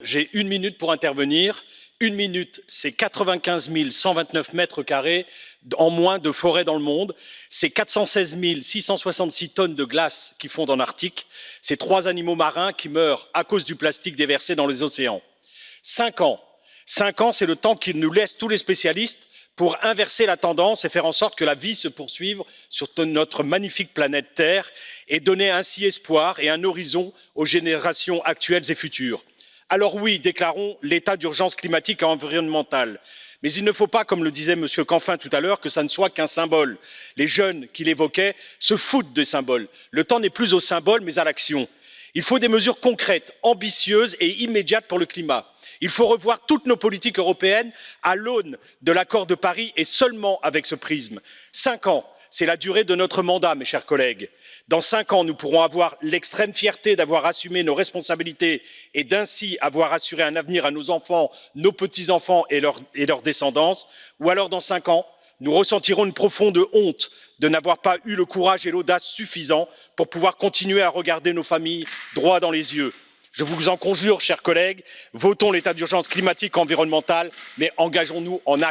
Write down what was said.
J'ai une minute pour intervenir. Une minute, c'est 95 129 mètres carrés en moins de forêt dans le monde. C'est 416 666 tonnes de glace qui fondent en Arctique. C'est trois animaux marins qui meurent à cause du plastique déversé dans les océans. Cinq ans. Cinq ans, c'est le temps qu'ils nous laissent tous les spécialistes pour inverser la tendance et faire en sorte que la vie se poursuive sur notre magnifique planète Terre et donner ainsi espoir et un horizon aux générations actuelles et futures. Alors oui, déclarons l'état d'urgence climatique et environnementale. Mais il ne faut pas, comme le disait M. Canfin tout à l'heure, que ça ne soit qu'un symbole. Les jeunes qu'il évoquait se foutent des symboles. Le temps n'est plus au symbole, mais à l'action. Il faut des mesures concrètes, ambitieuses et immédiates pour le climat. Il faut revoir toutes nos politiques européennes à l'aune de l'accord de Paris et seulement avec ce prisme. Cinq ans, c'est la durée de notre mandat, mes chers collègues. Dans cinq ans, nous pourrons avoir l'extrême fierté d'avoir assumé nos responsabilités et d'ainsi avoir assuré un avenir à nos enfants, nos petits-enfants et, et leur descendance. Ou alors, dans cinq ans, nous ressentirons une profonde honte de n'avoir pas eu le courage et l'audace suffisants pour pouvoir continuer à regarder nos familles droit dans les yeux. Je vous en conjure, chers collègues, votons l'état d'urgence climatique et environnementale, mais engageons-nous en actes.